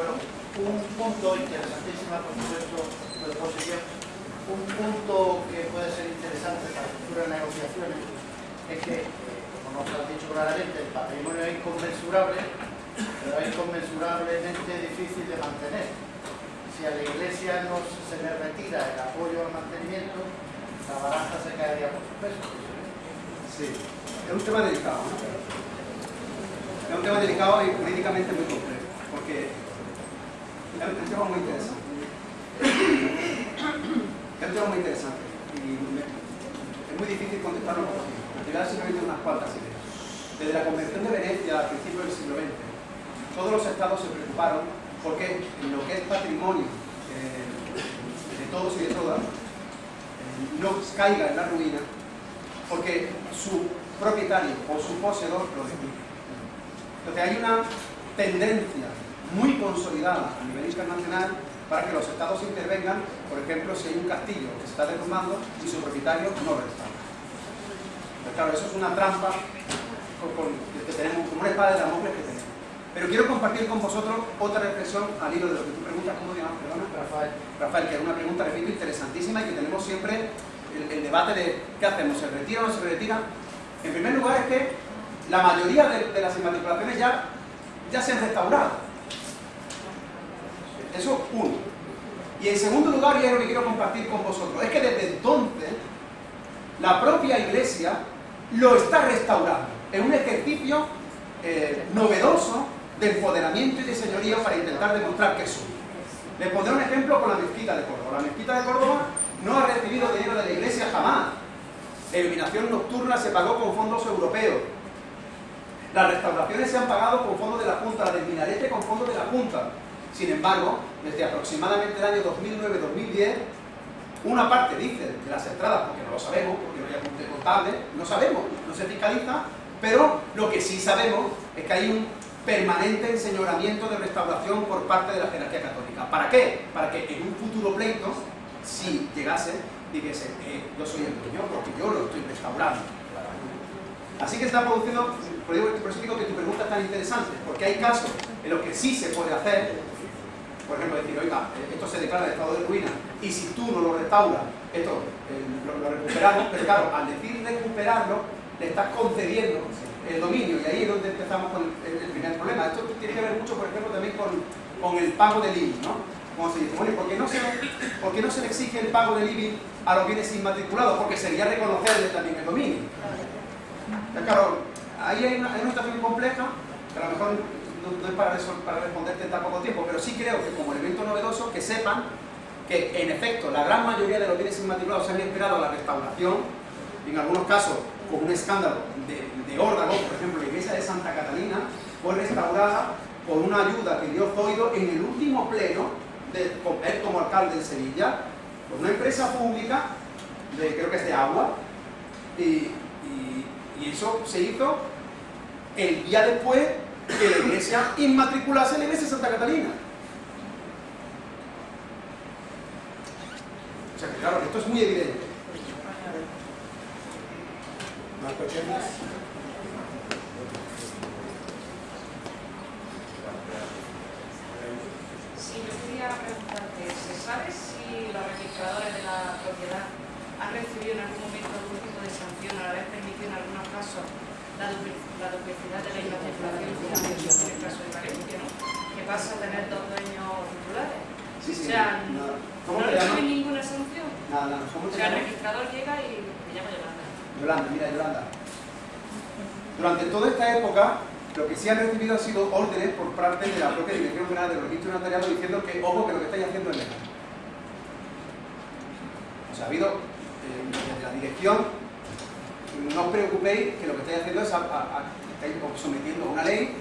Bueno, un punto interesantísimo, por supuesto. Un punto que puede ser interesante para futuras negociaciones es que, eh, como nos han dicho claramente, el patrimonio es inconmensurable, pero es inconmensurablemente difícil de mantener. Si a la Iglesia no se le retira el apoyo al mantenimiento, la baraja se caería por su peso. Sí, es un tema delicado. ¿no? Es un tema delicado y políticamente muy complejo, porque es un tema muy interesante. Es un tema muy interesante y es muy difícil contestarlo por aquí. Te voy a dar simplemente unas cuantas ideas. Desde la Convención de Venecia a principios del siglo XX, todos los estados se preocuparon porque en lo que es patrimonio de todos y de todas, no caiga en la ruina porque su propietario o su poseedor lo destruye. Entonces hay una tendencia muy consolidada a nivel internacional para que los estados intervengan, por ejemplo, si hay un castillo que se está derrumbando y su propietario no lo restaura. Pero claro, eso es una trampa con- con- que tenemos, como una espada de Damocles que tenemos. Pero quiero compartir con vosotros otra reflexión al hilo de lo que tú preguntas, ¿cómo llamas? Perdona. Rafael, Rafael, que es una pregunta, repito, interesantísima y que tenemos siempre el, el debate de ¿qué hacemos? ¿Se retira o no se retira? En primer lugar es que la mayoría de, de las inmatriculaciones ya, ya se han restaurado. Eso uno. Y en segundo lugar, y es lo que quiero compartir con vosotros, es que desde entonces la propia Iglesia lo está restaurando. Es un ejercicio eh, novedoso de empoderamiento y de señorío para intentar demostrar que es suyo. Les pondré un ejemplo con la mezquita de Córdoba. La mezquita de Córdoba no ha recibido dinero de la Iglesia jamás. La iluminación nocturna se pagó con fondos europeos. Las restauraciones se han pagado con fondos de la Junta, la del minarete con fondos de la Junta. Sin embargo, desde aproximadamente el año 2009-2010, una parte dice de las entradas, porque no lo sabemos, porque no hay apunte contable, no sabemos, no se fiscaliza, pero lo que sí sabemos es que hay un permanente enseñoramiento de restauración por parte de la jerarquía católica. ¿Para qué? Para que en un futuro pleito, si llegase, dijese, eh, yo soy el dueño porque yo lo estoy restaurando. Así que está produciendo, por eso digo que tu pregunta es tan interesante, porque hay casos en los que sí se puede hacer, por ejemplo, decir, oiga, eh, esto se declara de estado de ruina, y si tú no lo restauras, esto eh, lo, recuperamos, pero claro, al decir recuperarlo, le estás concediendo el dominio, y ahí es donde empezamos con el, primer problema. Esto tiene que ver mucho, por ejemplo, también con, con el pago del IBI, ¿no? Como se dice, bueno, ¿y por qué, no se, ¿por no se le exige el pago del IBI a los bienes inmatriculados? Porque sería reconocerle también el dominio. Ya, claro, ahí hay una, hay una situación compleja, que a lo mejor no, es para, para responderte en tan poco tiempo, pero sí creo que como elemento novedoso, que sepan que en efecto la gran mayoría de los bienes inmatriculados se han esperado a la restauración, en algunos casos con un escándalo de, de órgano, por ejemplo la iglesia de Santa Catalina fue restaurada por una ayuda que dio Zoido en el último pleno de él como alcalde de Sevilla, por una empresa pública, creo que es de agua, y eso se hizo el día después que la iglesia inmatriculase la iglesia de Santa Catalina. O sea que claro, esto es muy evidente. Sí, yo quería preguntarte, ¿se sabe si los registradores de la propiedad han recibido en algún momento algún tipo de sanción al haber permitido en algunos casos la, dupli- la duplicidad de la inmatriculación en el caso de Valencia, ¿no? que pasa a tener dos dueños titulares? Sí, sí. O sea, no. no reciben ninguna sanción. Nada, nada. ¿Cómo O sea, el registrador llega y me llamo Yolanda. Yolanda, mira, Yolanda. Durante toda esta época, lo que sí han recibido ha sido órdenes por parte de la propia Dirección General del Registro Notariado diciendo que, ojo, que lo que estáis haciendo es legal. O sea, ha habido, eh, desde la dirección, no os preocupéis que lo que estáis haciendo es, a- a- a- estáis sometiendo a una ley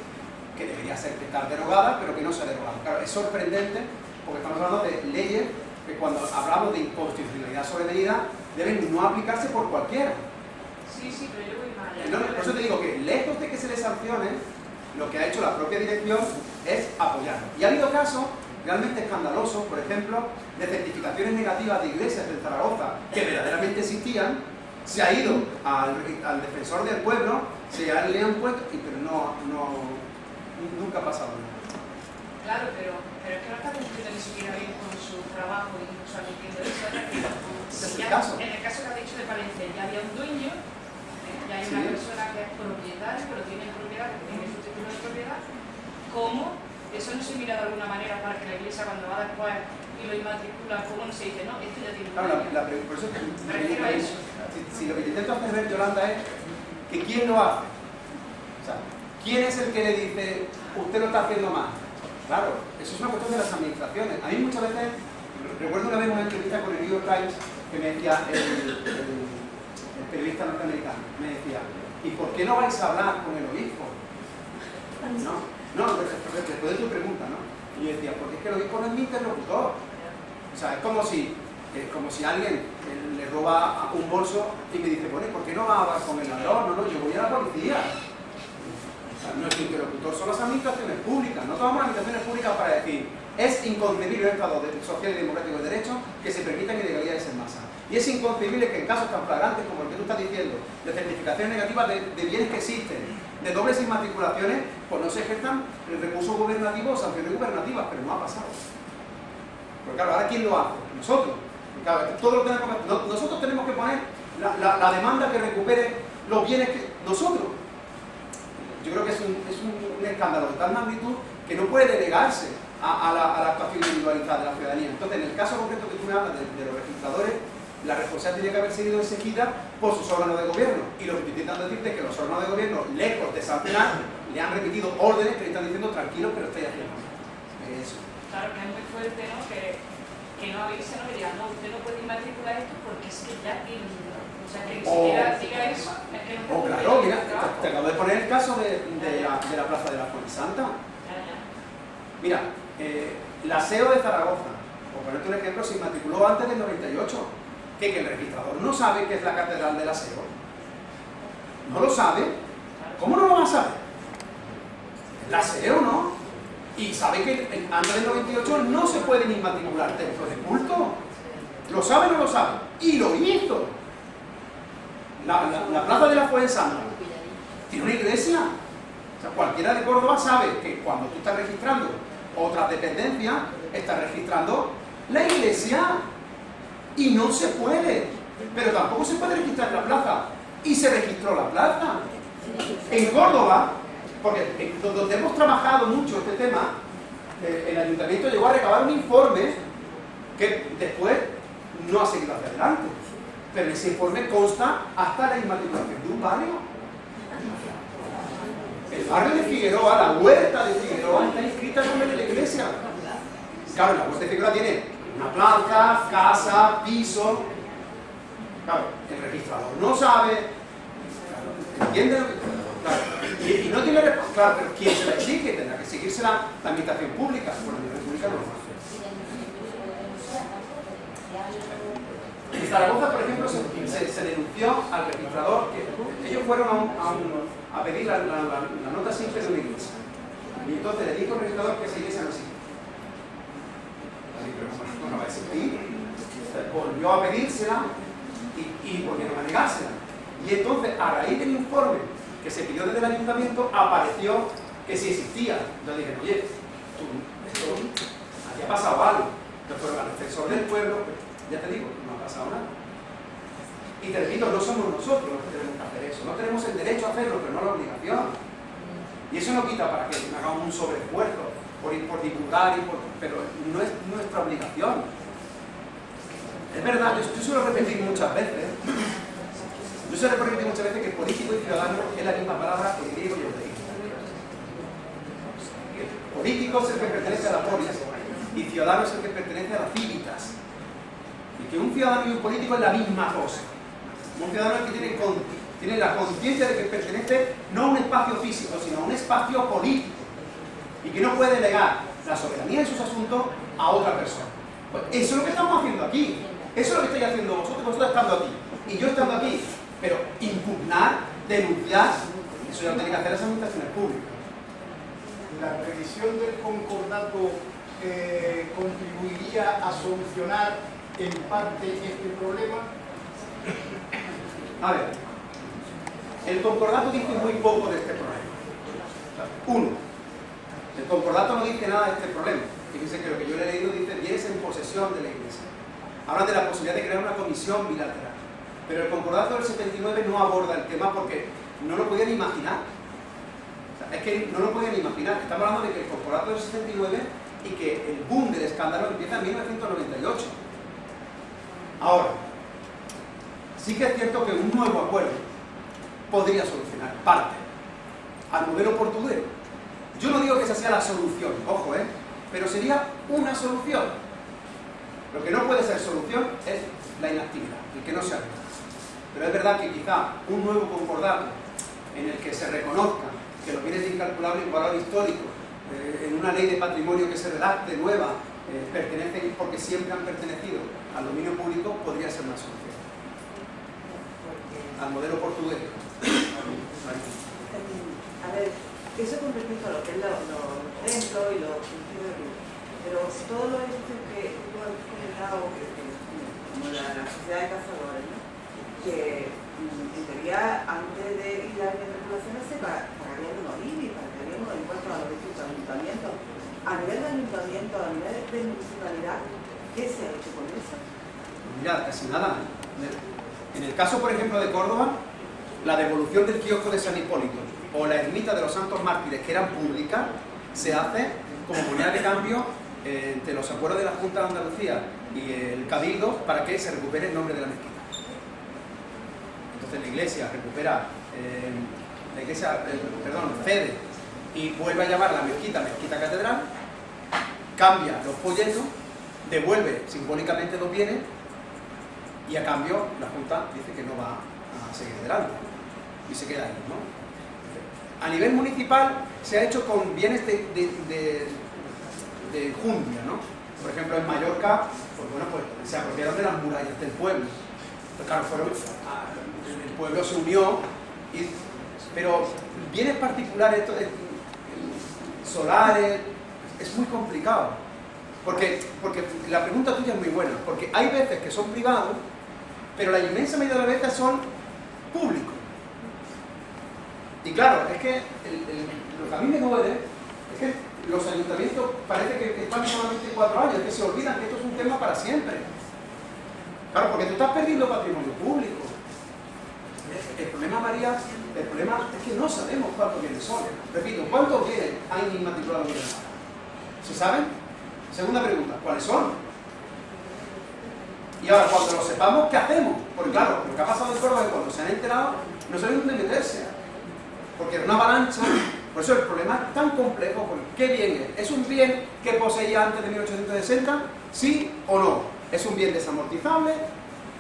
que debería ser estar derogada, pero que no se ha derogado. Claro, es sorprendente porque estamos hablando de leyes que cuando hablamos de inconstitucionalidad sobrevenida deben no aplicarse por cualquiera. Sí, sí, pero yo voy más allá. No, por eso te digo que lejos de que se les sancione, lo que ha hecho la propia dirección es apoyarlo. Y ha habido casos realmente escandalosos, por ejemplo, de certificaciones negativas de iglesias del Zaragoza que verdaderamente existían, se ha ido al, al defensor del pueblo, se ha- le han puesto, y- pero no, no, nunca ha pasado nada. Claro, pero, pero es que no está cumpliendo ni siquiera bien con su trabajo, incluso admitiendo eso. ¿Es el caso? En el caso que ha dicho de Palencia, ya había un dueño, eh, ya hay una Sí. persona que es propietario, pero tiene propiedad, que tiene su título de propiedad, ¿cómo? Eso no se mira de alguna manera para que la iglesia cuando va después y lo inmatricula, ¿cómo no se dice? No, esto ya tiene un Claro, la, la por eso es que Me refiero a eso. Si, si lo que intento hacer ver, Yolanda, es que quién lo hace. O sea, ¿quién es el que le dice, usted lo está haciendo mal? Claro, eso es una cuestión de las administraciones. A mí muchas veces, recuerdo una vez una entrevista con el New York Times que me decía el, el- el periodista norteamericano, me decía, ¿y por qué no vais a hablar con el obispo? No, no, después de tu pregunta, ¿no? Y yo decía, porque es que el obispo no es mi interlocutor. O sea, es como si, es como si alguien le roba un bolso y me dice, bueno, ¿y ¿por qué no va a hablar con el ladrón? No, no, yo voy a la policía. O sea, nuestro interlocutor son las administraciones públicas. No tomamos las administraciones públicas para decir, es inconcebible un Estado social y democrático de derecho que se permitan ilegalidades en masa. Y es inconcebible que en casos tan flagrantes como el que tú estás diciendo, de certificaciones negativas de bienes que existen, de dobles inmatriculaciones, pues no se ejerzan recursos gubernativos o sanciones gubernativas, pero no ha pasado. Porque claro, ahora ¿quién lo hace? Nosotros. Claro, tenemos nosotros tenemos que poner la, demanda que recupere los bienes que nosotros. Yo creo que es un, es un- un escándalo de tal magnitud que no puede delegarse a, la, actuación individualizada de la ciudadanía. Entonces, en el caso concreto que tú me hablas de los registradores, la responsabilidad tiene que haber sido exigida por sus órganos de gobierno. Y lo que estoy intentando decirte es que los órganos de gobierno, lejos de sancionar, le han repetido órdenes que le están diciendo tranquilos, pero estáis haciendo mal". Eso. Claro que es muy fuerte, ¿no? Que, que no avise, ¿no? Que digan, no, usted no puede inmatricular esto porque es que ya tiene. O sea, que ni O- siquiera diga eso, es que no Oh, está claro, cumpliendo mira, te, acabo de poner el caso de, de la, de la Plaza de la Fuente Santa. Ya, ya. Mira, eh, la SEO de Zaragoza, por ponerte un ejemplo, se inmatriculó antes del 98. Que el registrador no sabe qué es la Catedral de la SEO. ¿No lo sabe? ¿Cómo no lo va a saber? La SEO, ¿no? Y sabe que antes del 98 no se pueden inmatricular templos de culto. ¿Lo sabe o no lo sabe? Y lo hizo. La, la- la Plaza de la Fuente Santa tiene una iglesia. O sea, cualquiera de Córdoba sabe que cuando tú estás registrando otras dependencias, estás registrando la iglesia. Y no se puede. Pero tampoco se puede registrar la plaza. Y se registró la plaza. En Córdoba, porque donde hemos trabajado mucho este tema, eh, el ayuntamiento llegó a recabar un informe que después no ha seguido hacia adelante. Pero ese informe consta hasta la inmatriculación de un barrio. El barrio de Figueroa, la huerta de Figueroa, está inscrita en nombre de la iglesia. Claro, la huerta de Figueroa tiene una plaza, casa, piso. Claro, el registrador no sabe. ¿Entiende lo que.? Claro, y, y no tiene. resp- Claro, pero ¿quién se la exige? Tendrá que seguirse la, administración pública. Bueno, la pública no lo hace. En Zaragoza, por ejemplo, se, se- se denunció al registrador que ellos fueron a, un- a un- a pedir la, la- la- nota simple de una iglesia. Y entonces le dijo al registrador que esa iglesia no existe. Así, existir. Volvió a pedírsela y, y volvieron a negársela. Y entonces, a raíz del informe que se pidió desde el ayuntamiento, apareció que sí existía. Entonces dije, oye, tú, esto, pasado algo. Fueron al defensor del pueblo, pero ya te digo, no ha pasado nada. Y te repito, no somos nosotros los que tenemos que hacer eso. No tenemos el derecho a hacerlo, pero no la obligación. Y eso no quita para que hagamos un sobreesfuerzo por, ir- por divulgar, y por- pero no es nuestra obligación. Es verdad, yo, yo suelo repetir muchas veces, yo suelo repetir muchas veces que político y ciudadano es la misma palabra en griego y en. Que Político es el que pertenece a la polis y ciudadano es el que pertenece a las cívitas. Y que un ciudadano y un político es la misma cosa. Un ciudadano es que tiene la conciencia de que pertenece no a un espacio físico, sino a un espacio político. Y que no puede delegar la soberanía de sus asuntos a otra persona. Pues eso es lo que estamos haciendo aquí. Eso es lo que estáis haciendo vosotros, vosotros estando aquí. Y yo estando aquí. Pero impugnar, denunciar, eso ya lo tienen que hacer las administraciones públicas. la revisión del concordato eh, contribuiría a solucionar en parte este problema. A ver, el concordato dice muy poco de este problema. Uno, El concordato no dice nada de este problema. Fíjense que lo que yo le he leído dice bienes en posesión de la Iglesia. Hablan de la posibilidad de crear una comisión bilateral. Pero el concordato del 79 no aborda el tema porque no lo podían imaginar. es que no lo podían imaginar. Estamos hablando de que el concordato del 79 y que el boom del escándalo empieza en 1998. Ahora, sí que es cierto que un nuevo acuerdo podría solucionar parte al modelo portugués. Yo no digo que esa sea la solución, ojo, ¿eh? pero sería una solución. Lo que no puede ser solución es la inactividad, el que no se haga. Pero es verdad que quizá un nuevo concordato en el que se reconozca que los bienes de incalculable valor histórico eh, en una ley de patrimonio que se redacte nueva eh, pertenecen porque siempre han pertenecido al dominio público podría ser una solución. Al modelo portugués. A ver, eso con respecto a lo que es los templos y los pero todo lo que tú has comentado, como la, sociedad de cazadores, que mm, en teoría antes de ir a las regulaciones se pagaría unos IBI, pagaría unos impuestos a los distintos ayuntamientos. A nivel de ayuntamiento, a nivel de municipalidad, ¿qué se ha hecho con eso? Mira, casi nada. En el caso, por ejemplo, de Córdoba, la devolución del kiosco de San Hipólito o la ermita de los Santos Mártires, que eran públicas, se hace como moneda de cambio entre los acuerdos de la Junta de Andalucía y el Cabildo para que se recupere el nombre de la mezquita. Entonces la iglesia recupera, eh, eh, perdón, cede y vuelve a llamar la mezquita mezquita catedral, cambia los folletos, devuelve simbólicamente los bienes y a cambio la Junta dice que no va a seguir adelante y se queda ahí, ¿no? A nivel municipal se ha hecho con bienes de, jundia, ¿no? Por ejemplo, en Mallorca, pues bueno, pues se apropiaron de las murallas del pueblo. Pues claro, el pueblo se unió, pero bienes particulares, solares, es muy complicado. Porque, porque la pregunta tuya es muy buena, porque hay veces que son privados, pero la inmensa mayoría de las veces son públicos. Y claro, es que lo que a mí me duele es que los ayuntamientos parece que, están solamente cuatro años, que se olvidan que esto es un tema para siempre. Claro, porque tú estás perdiendo patrimonio público. El problema, María, el problema es que no sabemos cuántos bienes son. Repito, ¿cuántos bienes hay inmatriculados en ¿Se saben? Segunda pregunta, ¿cuáles son? Y ahora, cuando lo sepamos, ¿qué hacemos? Porque claro, lo que ha pasado en Córdoba es que cuando se han enterado, no saben dónde meterse porque era una avalancha, por eso el problema es tan complejo, ¿qué bien es? ¿Es un bien que poseía antes de 1860? ¿Sí o no? ¿Es un bien desamortizable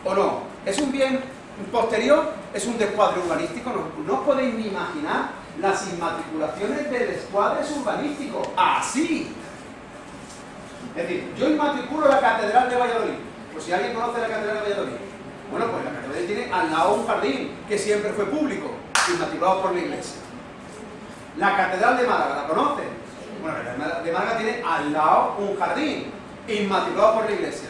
o no? ¿Es un bien posterior? ¿Es un descuadre urbanístico? No, no podéis ni imaginar las inmatriculaciones de descuadres urbanísticos. ¡Así! Es decir, yo inmatriculo la Catedral de Valladolid. Pues si alguien conoce la Catedral de Valladolid. Bueno, pues la Catedral tiene al lado un jardín que siempre fue público inmatriculado por la iglesia. La Catedral de Málaga, ¿la conocen? Bueno, la Catedral de Málaga tiene al lado un jardín, inmatriculado por la iglesia.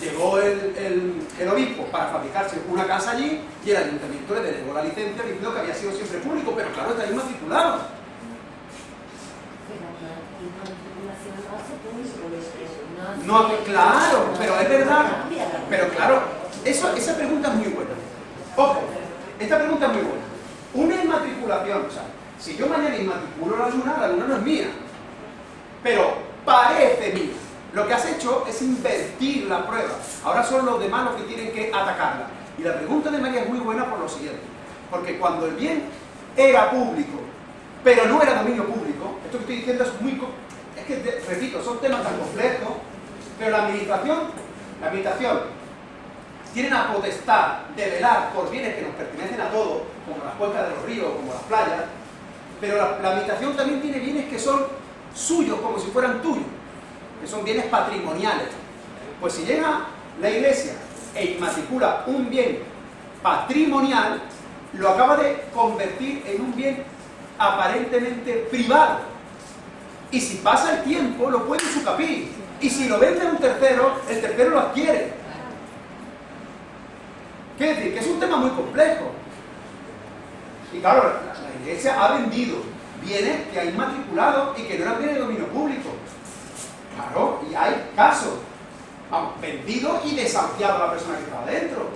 Llegó el, obispo para fabricarse una casa allí y el ayuntamiento le denegó la licencia diciendo que había sido siempre público, pero claro, está inmatriculado. No, claro, pero es verdad. Pero claro, eso, esa pregunta es muy buena. Ojo, esta pregunta es muy buena. Una inmatriculación, o sea, si yo mañana inmatriculo la luna, la luna no es mía, pero parece mía. Lo que has hecho es invertir la prueba. Ahora son los demás los que tienen que atacarla. Y la pregunta de María es muy buena por lo siguiente. Porque cuando el bien era público, pero no era dominio público, esto que estoy diciendo es muy... Es que, repito, son temas tan complejos, pero la administración, la administración tiene la potestad de velar por bienes que nos pertenecen a todos, como las cuencas de los ríos, como las playas, pero la, la también tiene bienes que son suyos, como si fueran tuyos, que son bienes patrimoniales. Pues si llega la iglesia e inmatricula un bien patrimonial, lo acaba de convertir en un bien aparentemente privado. Y si pasa el tiempo, lo puede sucapir. Y si lo vende a un tercero, el tercero lo adquiere. ¿Qué decir? Que es un tema muy complejo. Y claro, la, iglesia ha vendido bienes que hay inmatriculados y que no eran bienes de dominio público. Claro, y hay casos. Vamos, vendido y desahuciado a la persona que estaba dentro.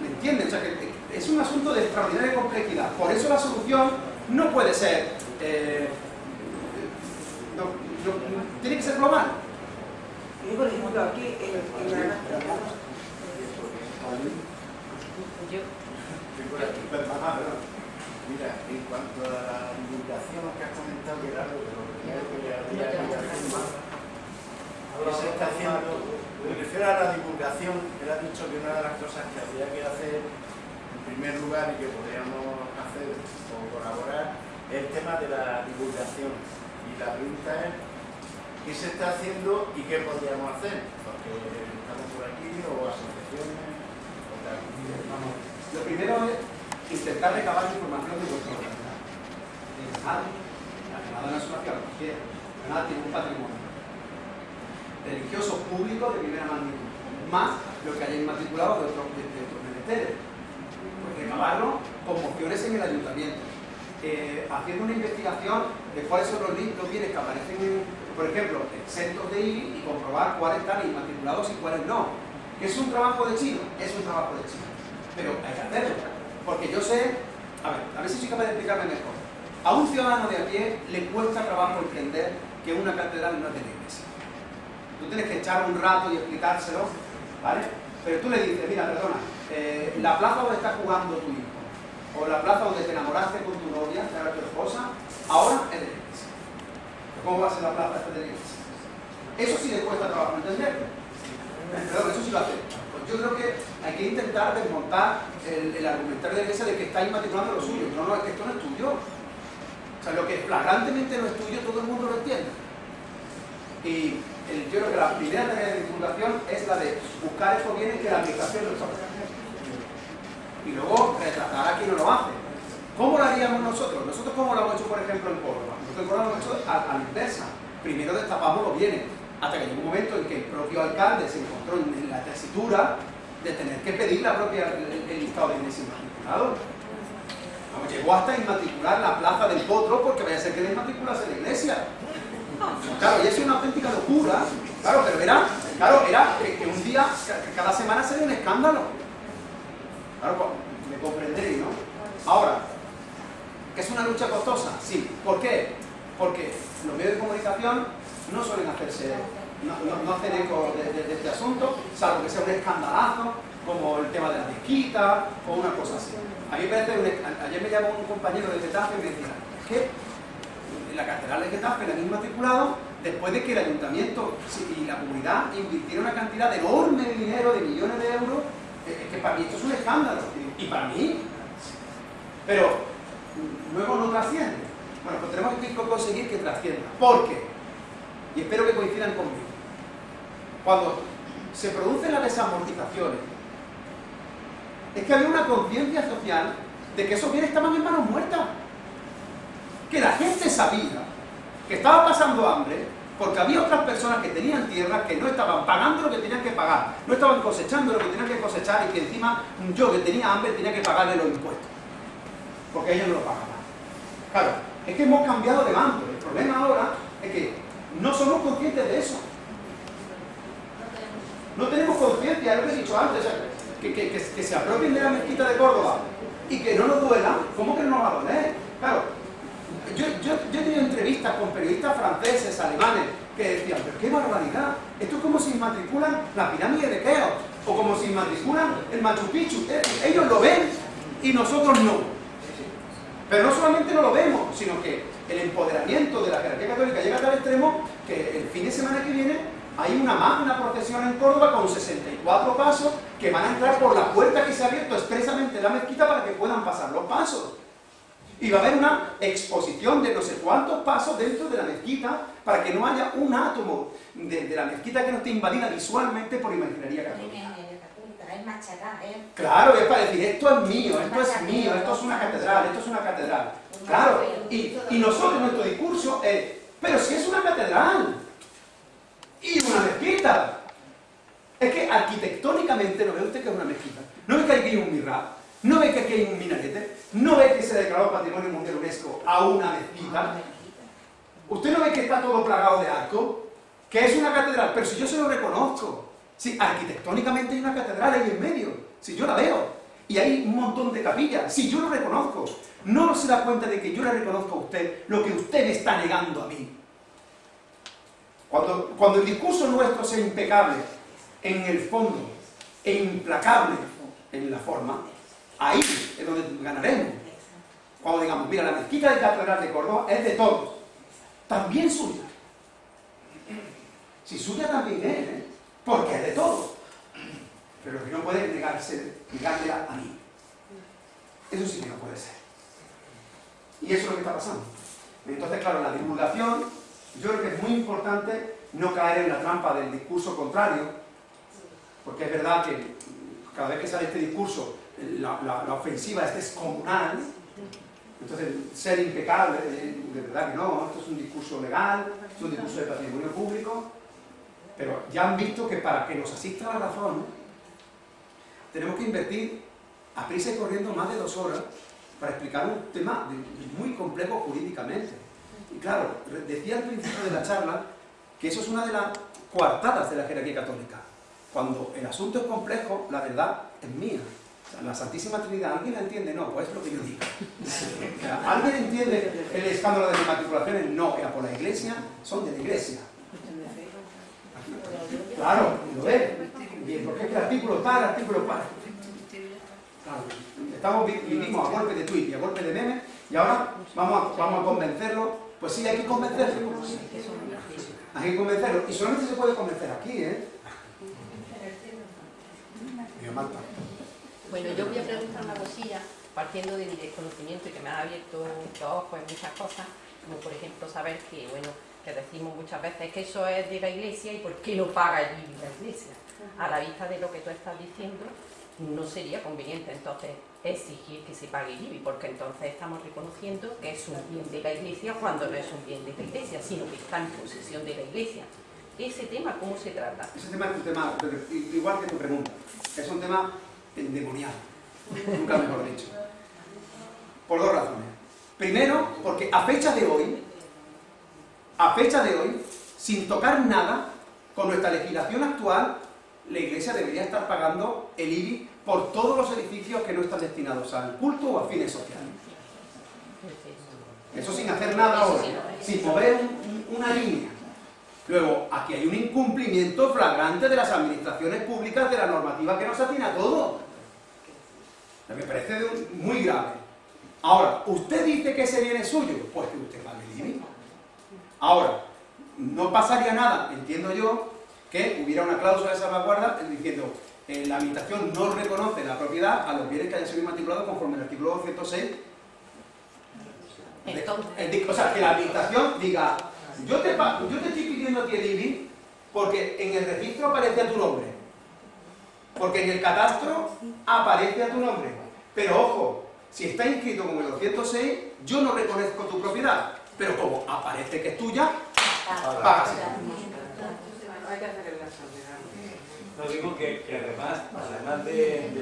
¿Me entienden? O sea, que es un asunto de extraordinaria complejidad. Por eso la solución no puede ser... Eh, no, no, tiene que ser global. Yo, por ejemplo, aquí en, en la... Yo, Mira, en cuanto a la divulgación que has comentado, algo de lo primero que le más, que se está haciendo, me refiero a la divulgación, él ha dicho que una de las cosas que habría que hacer en primer lugar y que podríamos hacer o colaborar es el tema de la divulgación. Y la pregunta es, ¿qué se está haciendo y qué podríamos hacer? Porque estamos por aquí o asociaciones o tal. Lo primero es intentar recabar información de vuestro organización. Nadie, la Granada no es una ciudad cualquiera, Granada tiene un patrimonio religioso público de primera magnitud, más lo que haya inmatriculado de otros, de, de menesteres. Pues recabarlo con mociones en el ayuntamiento, eh, haciendo una investigación de cuáles son los, los bienes que aparecen, en, por ejemplo, exentos de IBI y comprobar cuáles están inmatriculados y cuáles no. ¿Que es un trabajo de chino? Es un trabajo de chino. Pero hay que hacerlo. Porque yo sé, a ver, a ver si soy capaz de explicarme mejor. A un ciudadano de a pie le cuesta trabajo entender que una catedral no es de. Tú tienes que echar un rato y explicárselo, ¿vale? Pero tú le dices, mira, perdona, eh, la plaza donde está jugando tu hijo, o la plaza donde te enamoraste con tu novia, era tu esposa, ahora es de. ¿Cómo va a ser la plaza de la? Eso sí le cuesta trabajo entenderlo. Perdón, eso sí lo hace. Yo creo que hay que intentar desmontar el, el argumentario de la de que está inmatriculando lo suyo. No, no, es que esto no es tuyo. O sea, lo que flagrantemente no es tuyo, todo el mundo lo entiende. Y yo creo que la primera tarea de divulgación es la de buscar estos bienes que la administración no está Y luego retratar a quien no lo hace. ¿Cómo lo haríamos nosotros? Nosotros cómo lo hemos hecho, por ejemplo, en Córdoba. Nosotros en Córdoba lo hemos hecho a, a la inversa. Primero destapamos los bienes, hasta que llegó un momento en que el propio alcalde se encontró en, la tesitura de tener que pedir la propia, el, listado de bienes inmatriculados. Llegó hasta inmatricular la plaza del potro porque vaya a ser que le inmatriculase la iglesia. Claro, y es una auténtica locura. Claro, pero era, claro, era que, un día, cada semana sería un escándalo. Claro, pues, me comprenderéis, ¿no? Ahora, ¿que es una lucha costosa? Sí. ¿Por qué? Porque los medios de comunicación no suelen hacerse, no, no, hacen eco de, este asunto, salvo que sea un escandalazo, como el tema de la mezquita o una cosa así. A mí me parece, ayer me llamó un compañero de Getafe y me decía, es que la catedral de Getafe la han inmatriculado después de que el ayuntamiento y la comunidad invirtieron una cantidad enorme de dinero, de millones de euros, es que para mí esto es un escándalo. Y para mí. Pero luego no trasciende. Bueno, pues tenemos que conseguir que trascienda. ¿Por qué? Y espero que coincidan conmigo. Cuando se producen las desamortizaciones, es que había una conciencia social de que esos bienes estaban en manos muertas. Que la gente sabía que estaba pasando hambre porque había otras personas que tenían tierras que no estaban pagando lo que tenían que pagar, no estaban cosechando lo que tenían que cosechar y que encima yo que tenía hambre tenía que pagarle los impuestos. Porque ellos no lo pagaban. Claro, es que hemos cambiado de bando. El problema ahora es que no somos conscientes de eso. No tenemos conciencia, lo que he dicho antes, que, se apropien de la mezquita de Córdoba y que no nos duela, ¿cómo que no nos va? Claro, yo, yo, yo he tenido entrevistas con periodistas franceses, alemanes, que decían, pero qué barbaridad, esto es como si inmatriculan la pirámide de Keops, o como si inmatriculan el Machu Picchu, ellos lo ven y nosotros no. Pero no solamente no lo vemos, sino que el empoderamiento de la jerarquía católica llega a tal extremo que el fin de semana que viene hay una magna procesión en Córdoba con 64 pasos que van a entrar por la puerta que se ha abierto expresamente en la mezquita para que puedan pasar los pasos. Y va a haber una exposición de no sé cuántos pasos dentro de la mezquita para que no haya un átomo de, la mezquita que no esté invadida visualmente por imaginería católica. Claro, es para decir, esto es mío, esto es mío, esto es una catedral, esto es una catedral. Claro, y, y nosotros nuestro discurso es, pero si es una catedral y una mezquita. Es que arquitectónicamente no ve usted que es una mezquita. No es que hay un mihrab, ¿No ve que aquí hay un minarete? ¿No ve que se declaró Patrimonio Mundial UNESCO a una mezquita? ¿Usted no ve que está todo plagado de arco? Que es una catedral, pero si yo se lo reconozco. Si arquitectónicamente hay una catedral ahí en medio, si yo la veo. Y hay un montón de capillas, si yo lo reconozco. No se da cuenta de que yo le reconozco a usted lo que usted me está negando a mí. Cuando, cuando el discurso nuestro sea impecable en el fondo e implacable en la forma, ahí es donde ganaremos. Cuando digamos, mira, la mezquita de Catedral de Córdoba es de todos, también suya. Si suya también es, ¿eh? Porque es de todos. Pero que no puede negarse, negármela a mí. Eso sí que no puede ser. Y eso es lo que está pasando. Entonces, claro, la divulgación, yo creo que es muy importante no caer en la trampa del discurso contrario, porque es verdad que cada vez que sale este discurso, la, la ofensiva es descomunal, entonces, ser impecable, eh, de verdad que no, esto es un discurso legal, es un discurso de patrimonio público, pero ya han visto que para que nos asista la razón, tenemos que invertir a prisa y corriendo más de dos horas para explicar un tema muy complejo jurídicamente. Y claro, decía al principio de la charla que eso es una de las coartadas de la jerarquía católica. Cuando el asunto es complejo, la verdad es mía. la Santísima Trinidad, ¿alguien la entiende? No, pues es lo que yo digo. ¿Alguien entiende el escándalo de las matriculaciones? No, era por la iglesia, son de la iglesia. Claro, lo ve. Porque es que artículo el artículo cual. Claro, estamos, vivimos a golpe de tweet y a golpe de meme y ahora vamos a, vamos a convencerlo. Pues sí, hay que convencerlo. Hay que convencerlo. Y solamente se puede convencer aquí, ¿eh? Bueno, yo voy a preguntar una cosilla, partiendo de mi desconocimiento y que me ha abierto los ojos en muchas cosas, como por ejemplo saber que, bueno, que decimos muchas veces que eso es de la iglesia y por qué no paga allí la iglesia. A la vista de lo que tú estás diciendo, no sería conveniente entonces exigir que se pague el IBI, porque entonces estamos reconociendo que es un bien de la iglesia cuando no es un bien de la iglesia, sino que está en posesión de la iglesia. ¿Ese tema cómo se trata? Ese tema es un tema, igual que tu pregunta, es un tema endemoniado, nunca mejor dicho. Por dos razones. Primero, porque a fecha de hoy, a fecha de hoy, sin tocar nada, con nuestra legislación actual, la Iglesia debería estar pagando el IBI por todos los edificios que no están destinados al culto o a fines sociales. Eso sin hacer nada ahora, sin mover una línea. Luego, aquí hay un incumplimiento flagrante de las administraciones públicas de la normativa que nos atina a todo. Me parece muy grave. Ahora, ¿usted dice que ese bien es suyo? Pues que usted pague el IBI. Ahora, no pasaría nada, entiendo yo, que hubiera una cláusula de salvaguarda diciendo eh, la administración no reconoce la propiedad a los bienes que hayan sido inmatriculados conforme al artículo 206 o sea, que la administración diga yo te, yo te estoy pidiendo a ti el IBI porque en el registro aparece a tu nombre. Porque en el catastro aparece a tu nombre. Pero ojo, si está inscrito como el 206 yo no reconozco tu propiedad pero como aparece que es tuya pagas hay que hacer el No digo que, que además, además de, de,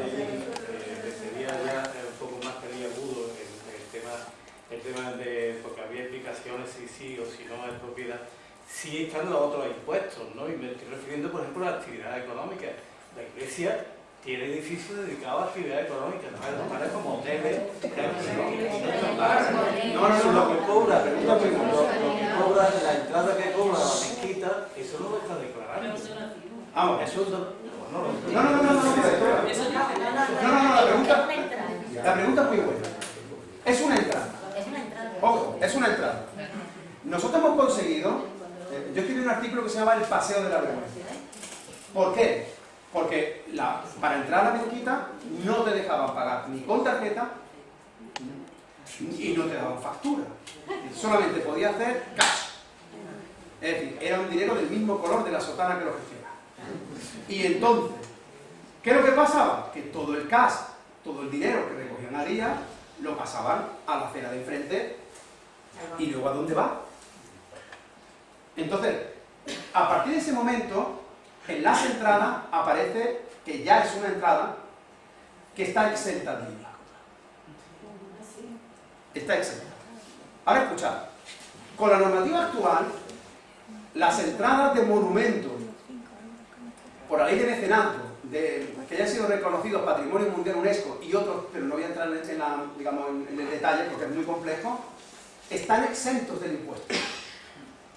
de, sería ya un poco más peliagudo el, el tema, el tema de, porque había explicaciones si sí o si no es propiedad, sí están los otros impuestos, ¿no? Y me estoy refiriendo, por ejemplo, a la actividad económica. La iglesia tiene edificios dedicados a actividad económica, no para como hoteles, no, no, no, lo que cobra, lo, que cobra, la entrada que cobra la mezquita, eso no lo está declarando. Ah, eso no, no, no, no, no, no, no, la pregunta, la pregunta es muy buena. Es una entrada. Ojo, es una entrada. Nosotros hemos conseguido, yo escribí un artículo que se llama El Paseo de la Vergüenza. ¿Por qué? Porque para entrar a la mezquita no te dejaban pagar ni con tarjeta y no te daban factura. Solamente podía hacer cash. Es decir, era un dinero del mismo color de la sotana que lo gestiona. Y entonces, ¿qué es lo que pasaba? Que todo el cash, todo el dinero que recogían a día, lo pasaban a la acera de enfrente y luego ¿a dónde va? Entonces, a partir de ese momento, en las entradas aparece que ya es una entrada que está exenta de IVA. Está exenta. Ahora escuchad, con la normativa actual, las entradas de monumentos por la ley de mecenazgo, de, que hayan sido reconocidos Patrimonio Mundial UNESCO y otros, pero no voy a entrar en el detalle porque es muy complejo, están exentos del impuesto.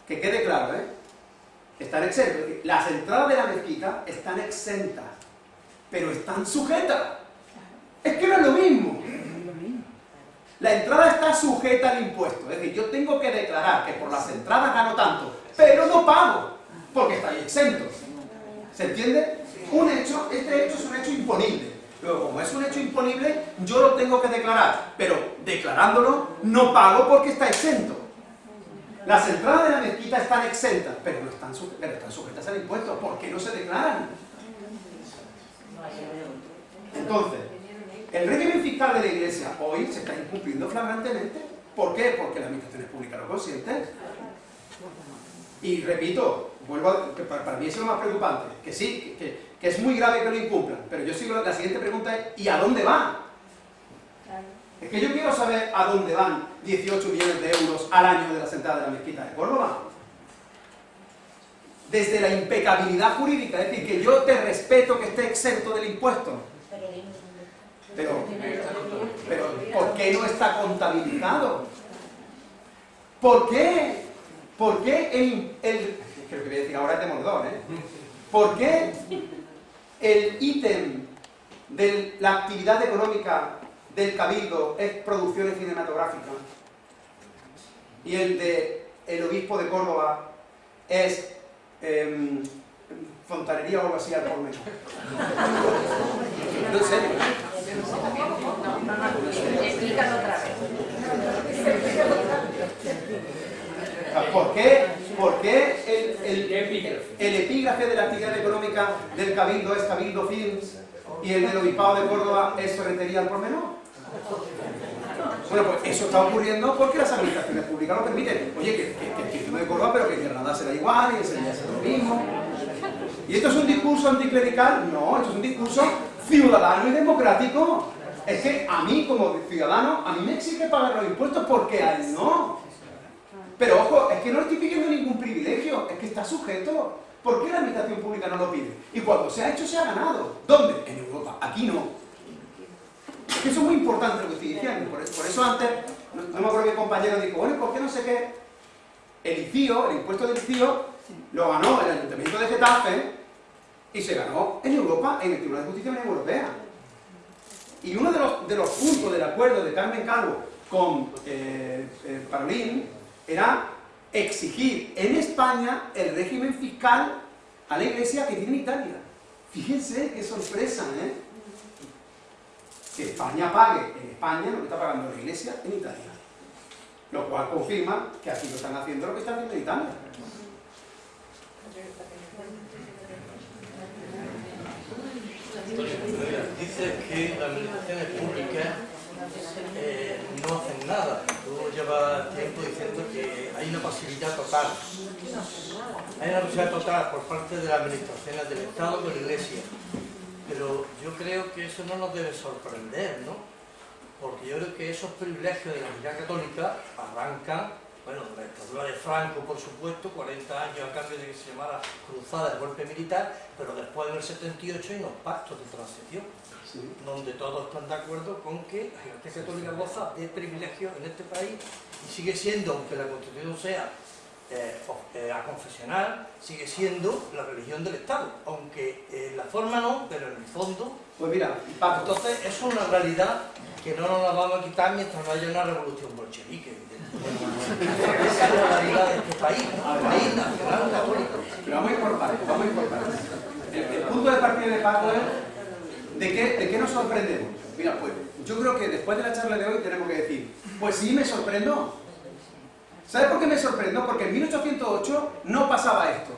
Que quede claro, ¿eh? Están exentos. Las entradas de la mezquita están exentas, pero están sujetas. Es que no es lo mismo. La entrada está sujeta al impuesto. Es decir, yo tengo que declarar que por las entradas gano tanto, pero no pago, porque estáis exentos. ¿Se entiende? Un hecho, este hecho es un hecho imponible. Luego, como es un hecho imponible, yo lo tengo que declarar, pero declarándolo no pago porque está exento. Las entradas de la mezquita están exentas, pero, no están, sujetas al impuesto. ¿Por qué no se declaran? Entonces, el régimen fiscal de la Iglesia hoy se está incumpliendo flagrantemente. ¿Por qué? Porque la administración pública lo consiente. Y repito, vuelvo a, para, mí eso es lo más preocupante, que sí, que, que, es muy grave que lo incumplan, pero yo sigo, la siguiente pregunta es, ¿y a dónde van? Es que yo quiero saber a dónde van 18 millones de euros al año de la sentada de la mezquita de Córdoba. Desde la impecabilidad jurídica, es decir, que yo te respeto que esté exento del impuesto. Pero, pero ¿por qué no está contabilizado? ¿Por qué? ¿Por qué el, creo que voy a decir ahora es de Mordor, ¿eh? ¿Por qué el ítem de la actividad económica del Cabildo es producciones cinematográficas y el de el obispo de Córdoba es eh, fontanería o algo así al por menos? No, en serio. Explícalo otra vez. ¿Por qué, por qué el, el, el, epígrafe de la actividad económica del Cabildo es Cabildo Films y el del Obispado de Córdoba es Ferretería al por menor? Bueno, pues eso está ocurriendo porque las administraciones públicas lo permiten. Oye, que, que, que, de Córdoba, pero que en Granada será igual y en Sevilla será lo mismo. ¿Y esto es un discurso anticlerical? No, esto es un discurso ciudadano y democrático. Es que a mí, como ciudadano, a mí me exige pagar los impuestos porque a él no. Pero ojo, es que no le estoy pidiendo ningún privilegio, es que está sujeto. ¿Por qué la administración pública no lo pide? Y cuando se ha hecho, se ha ganado. ¿Dónde? En Europa. Aquí no. Que eso es muy importante lo que estoy diciendo. Por eso, antes, no, me acuerdo mi compañero dijo, bueno, ¿por qué no sé qué? El ICIO, el impuesto del ICIO, lo ganó el Ayuntamiento de Getafe y se ganó en Europa, en el Tribunal de Justicia de la Unión Europea. Y uno de los, de los puntos del acuerdo de Carmen Calvo con eh, eh, Parolín era exigir en España el régimen fiscal a la Iglesia que tiene en Italia. Fíjense qué sorpresa, ¿eh? Que España pague en España lo que está pagando la Iglesia en Italia. Lo cual confirma que aquí no están haciendo lo que están haciendo en Italia. Dice que la administración pública eh, no hacen nada. Tú llevas tiempo diciendo que hay una pasividad total. Hay una pasividad total por parte de las administraciones del Estado con la Iglesia. Pero yo creo que eso no nos debe sorprender, ¿no? Porque yo creo que esos privilegios de la Iglesia Católica arrancan, bueno, de la dictadura de Franco, por supuesto, 40 años a cambio de que se llamara cruzada de golpe militar, pero después del 78 hay unos pactos de transición donde todos están de acuerdo con que la Iglesia Católica goza de privilegios en este país y sigue siendo, aunque la Constitución sea eh, eh, a confesional, sigue siendo la religión del Estado, aunque en la forma no, pero en el fondo... Pues mira, entonces eso es una realidad que no nos la vamos a quitar mientras no haya una revolución bolchevique. Esa es la realidad de este país, ¿no? país nacional católico. Pero vamos a ir por partes, vamos a partes. El, el punto de partida de Paco es ¿De qué, ¿De qué nos sorprendemos? Mira, pues yo creo que después de la charla de hoy tenemos que decir, pues sí me sorprendo. ¿Sabes por qué me sorprendo? Porque en 1808 no pasaba esto.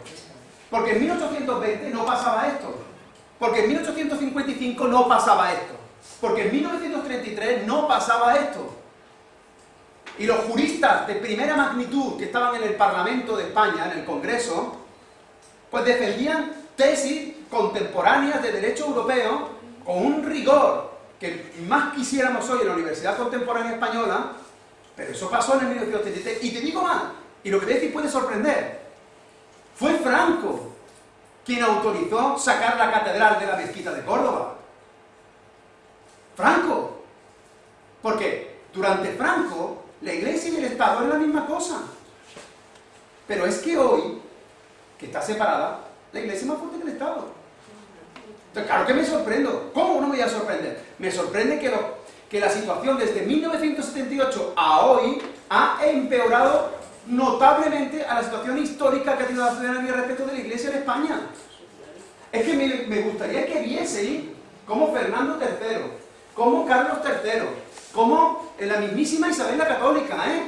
Porque en 1820 no pasaba esto. Porque en 1855 no pasaba esto. Porque en 1933 no pasaba esto. Y los juristas de primera magnitud que estaban en el Parlamento de España, en el Congreso, pues defendían tesis contemporáneas de derecho europeo con un rigor que más quisiéramos hoy en la Universidad Contemporánea Española, pero eso pasó en el 1983. Y te digo más, y lo que te decir puede sorprender, fue Franco quien autorizó sacar la catedral de la mezquita de Córdoba. Franco. Porque durante Franco, la Iglesia y el Estado eran la misma cosa. Pero es que hoy, que está separada, la Iglesia es más fuerte que el Estado. Entonces, claro que me sorprendo. ¿Cómo no me voy a sorprender? Me sorprende que, lo, que la situación desde 1978 a hoy ha empeorado notablemente a la situación histórica que ha tenido la ciudadanía respecto de la Iglesia en España. Es que me, gustaría que vieseis como Fernando III, como Carlos III, como la mismísima Isabel la Católica, ¿eh?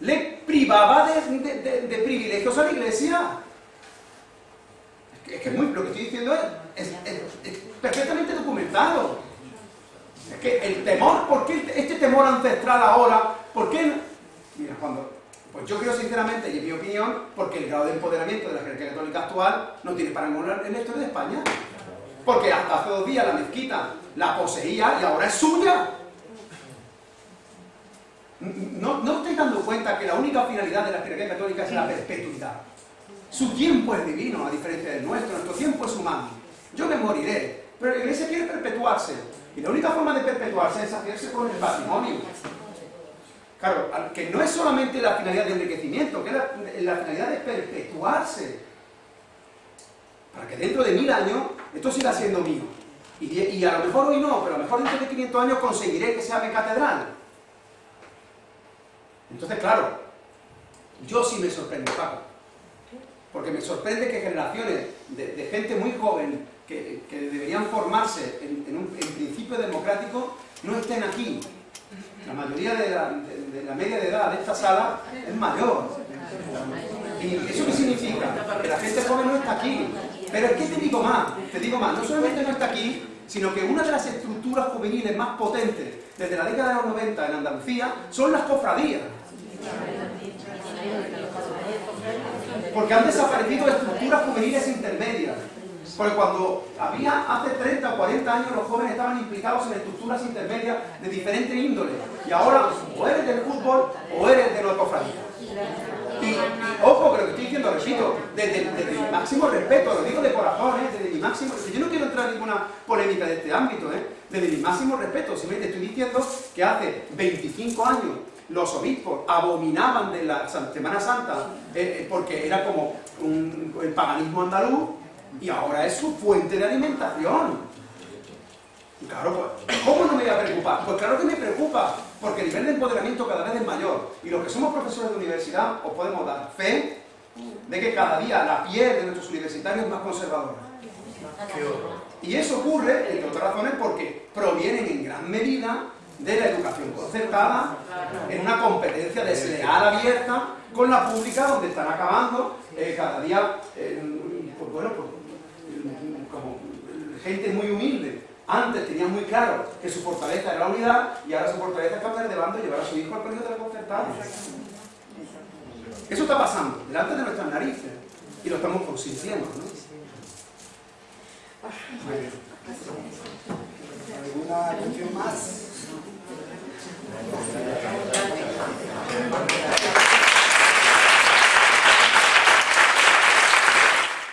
le privaba de, privilegios a la Iglesia. Es que, muy- lo que estoy diciendo es perfectamente documentado. Es que el temor, ¿por qué este temor ancestral ahora? ¿Por qué? Mira, cuando... Pues yo creo sinceramente, y en mi opinión, porque el grado de empoderamiento de la jerarquía católica actual no tiene parangón en la historia de España. Porque hasta hace dos días la mezquita la poseía y ahora es suya. ¿No, no estáis dando cuenta que la única finalidad de la jerarquía católica es la perpetuidad? Su tiempo es divino, a diferencia del nuestro, nuestro tiempo es humano. Yo me moriré, pero la iglesia quiere perpetuarse. Y la única forma de perpetuarse es hacerse con el patrimonio. Claro, que no es solamente la finalidad de enriquecimiento, que es la, finalidad de perpetuarse. Para que dentro de mil años esto siga siendo mío. Y, a lo mejor hoy no, pero a lo mejor dentro de 500 años conseguiré que sea mi catedral. Entonces, claro, yo sí me sorprendo, Paco. Porque me sorprende que generaciones de gente muy joven que, deberían formarse en, un principio democrático no estén aquí. La mayoría de la, de la media de edad de esta sala es mayor. ¿Y eso qué significa? Que la gente joven no está aquí. Pero es que te digo más, te digo más, no solamente no está aquí, sino que una de las estructuras juveniles más potentes desde la década de los 90 en Andalucía son las cofradías. Porque han desaparecido estructuras juveniles intermedias. Porque cuando había hace 30 o 40 años los jóvenes estaban implicados en estructuras intermedias de diferente índole. Y ahora o eres del fútbol o eres de la cofradía. Y, ojo que lo que estoy diciendo, repito, desde, mi máximo respeto, lo digo de corazón, ¿eh? desde mi máximo yo no quiero entrar en ninguna polémica de este ámbito, ¿eh? desde mi máximo respeto, simplemente estoy diciendo que hace 25 años los obispos abominaban de la Semana Santa eh, eh, porque era como el paganismo andaluz y ahora es su fuente de alimentación. Y claro, pues, ¿cómo no me voy a preocupar? Pues claro que me preocupa, porque el nivel de empoderamiento cada vez es mayor. Y los que somos profesores de universidad os podemos dar fe de que cada día la piel de nuestros universitarios es más conservadora. Y eso ocurre, entre otras razones, porque provienen en gran medida de la educación concertada, en una competencia desleal abierta con la pública, donde están acabando eh, cada día, eh, pues bueno, pues, gente muy humilde. Antes tenían muy claro que su fortaleza era la unidad y ahora su fortaleza es cambiar de bando y llevar a su hijo al colegio de la concertada. Eso está pasando delante de nuestras narices y lo estamos consintiendo, ¿no? ¿Alguna cuestión más?